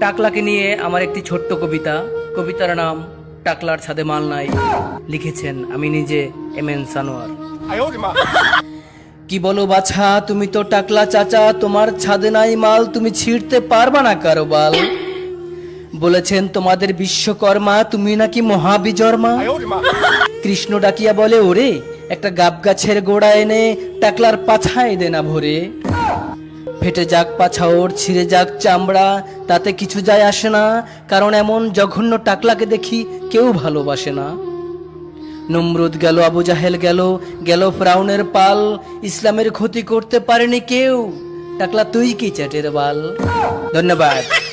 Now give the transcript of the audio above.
টাকলাকে নিয়ে আমার একটি ছোট্ট কবিতা। কবিতার নাম টাকলার ছাদে মাল নাই। লিখেছেন আমি নিজে, এম এন সানোয়ার। কি বলো বাছা, তুমি তো টাকলা চাচা, তোমার ছাদে নাই মাল, তুমি ছিঁড়তে পারবা না কারও বাল। বলেছেন তোমাদের বিশ্বকর্মা, তুমি নাকি মহাবিজর্মা। কৃষ্ণ ডাকিয়া বলে, ওরে, একটা গাব গাছের গোড়া এনে টাকলার পাছায় দে না ভরে। ফেটে যাক পাছাওর ছিঁড়ে যাক চামড়া, তাতে কিছু যায় আসে না, কারণ এমন জঘন্য টাকলাকে দেখি কেউ ভালোবাসে না। নমরুদ গেল, আবু জাহেল গেল গেল ফ্রাউনের পাল, ইসলামের ক্ষতি করতে পারেনি কেউ। টাকলা, তুই কি চ্যাটের বাল? ধন্যবাদ।